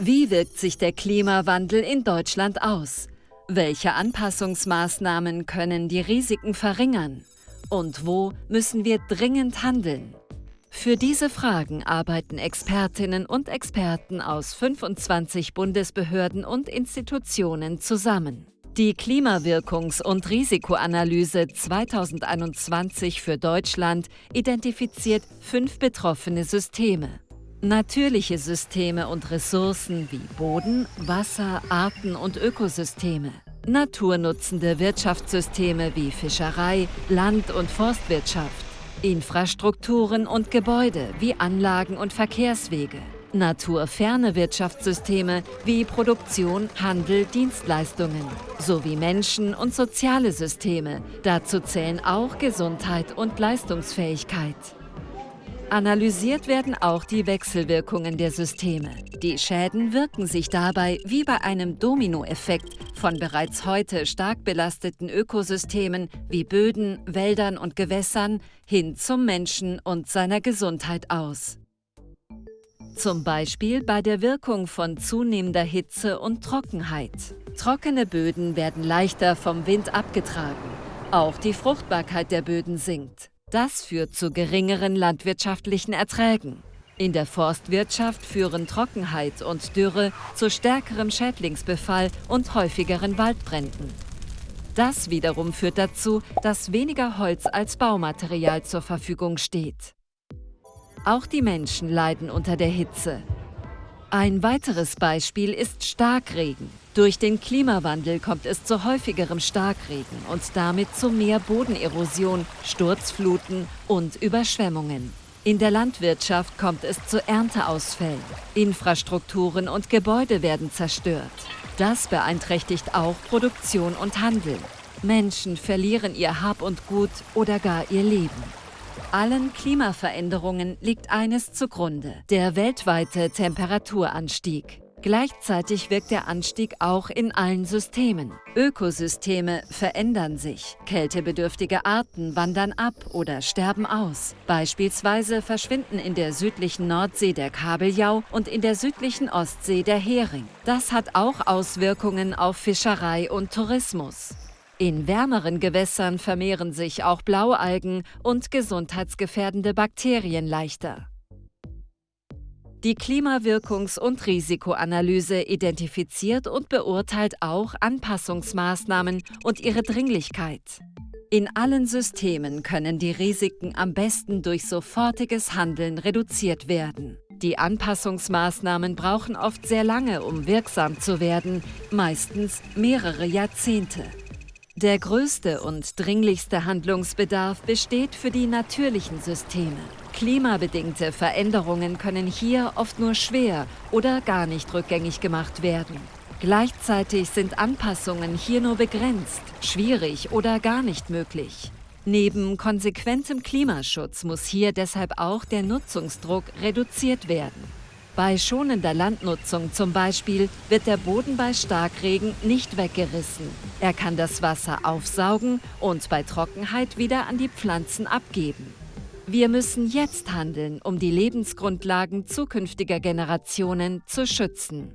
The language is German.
Wie wirkt sich der Klimawandel in Deutschland aus? Welche Anpassungsmaßnahmen können die Risiken verringern? Und wo müssen wir dringend handeln? Für diese Fragen arbeiten Expertinnen und Experten aus 25 Bundesbehörden und Institutionen zusammen. Die Klimawirkungs- und Risikoanalyse 2021 für Deutschland identifiziert fünf betroffene Systeme. Natürliche Systeme und Ressourcen wie Boden, Wasser, Arten und Ökosysteme. Naturnutzende Wirtschaftssysteme wie Fischerei, Land- und Forstwirtschaft. Infrastrukturen und Gebäude wie Anlagen und Verkehrswege. Naturferne Wirtschaftssysteme wie Produktion, Handel, Dienstleistungen sowie Menschen- und soziale Systeme. Dazu zählen auch Gesundheit und Leistungsfähigkeit. Analysiert werden auch die Wechselwirkungen der Systeme. Die Schäden wirken sich dabei wie bei einem Dominoeffekt von bereits heute stark belasteten Ökosystemen wie Böden, Wäldern und Gewässern hin zum Menschen und seiner Gesundheit aus. Zum Beispiel bei der Wirkung von zunehmender Hitze und Trockenheit. Trockene Böden werden leichter vom Wind abgetragen. Auch die Fruchtbarkeit der Böden sinkt. Das führt zu geringeren landwirtschaftlichen Erträgen. In der Forstwirtschaft führen Trockenheit und Dürre zu stärkerem Schädlingsbefall und häufigeren Waldbränden. Das wiederum führt dazu, dass weniger Holz als Baumaterial zur Verfügung steht. Auch die Menschen leiden unter der Hitze. Ein weiteres Beispiel ist Starkregen. Durch den Klimawandel kommt es zu häufigerem Starkregen und damit zu mehr Bodenerosion, Sturzfluten und Überschwemmungen. In der Landwirtschaft kommt es zu Ernteausfällen. Infrastrukturen und Gebäude werden zerstört. Das beeinträchtigt auch Produktion und Handel. Menschen verlieren ihr Hab und Gut oder gar ihr Leben. Allen Klimaveränderungen liegt eines zugrunde, der weltweite Temperaturanstieg. Gleichzeitig wirkt der Anstieg auch in allen Systemen. Ökosysteme verändern sich. Kältebedürftige Arten wandern ab oder sterben aus. Beispielsweise verschwinden in der südlichen Nordsee der Kabeljau und in der südlichen Ostsee der Hering. Das hat auch Auswirkungen auf Fischerei und Tourismus. In wärmeren Gewässern vermehren sich auch Blaualgen und gesundheitsgefährdende Bakterien leichter. Die Klimawirkungs- und Risikoanalyse identifiziert und beurteilt auch Anpassungsmaßnahmen und ihre Dringlichkeit. In allen Systemen können die Risiken am besten durch sofortiges Handeln reduziert werden. Die Anpassungsmaßnahmen brauchen oft sehr lange, um wirksam zu werden, meistens mehrere Jahrzehnte. Der größte und dringlichste Handlungsbedarf besteht für die natürlichen Systeme. Klimabedingte Veränderungen können hier oft nur schwer oder gar nicht rückgängig gemacht werden. Gleichzeitig sind Anpassungen hier nur begrenzt, schwierig oder gar nicht möglich. Neben konsequentem Klimaschutz muss hier deshalb auch der Nutzungsdruck reduziert werden. Bei schonender Landnutzung zum Beispiel wird der Boden bei Starkregen nicht weggerissen. Er kann das Wasser aufsaugen und bei Trockenheit wieder an die Pflanzen abgeben. Wir müssen jetzt handeln, um die Lebensgrundlagen zukünftiger Generationen zu schützen.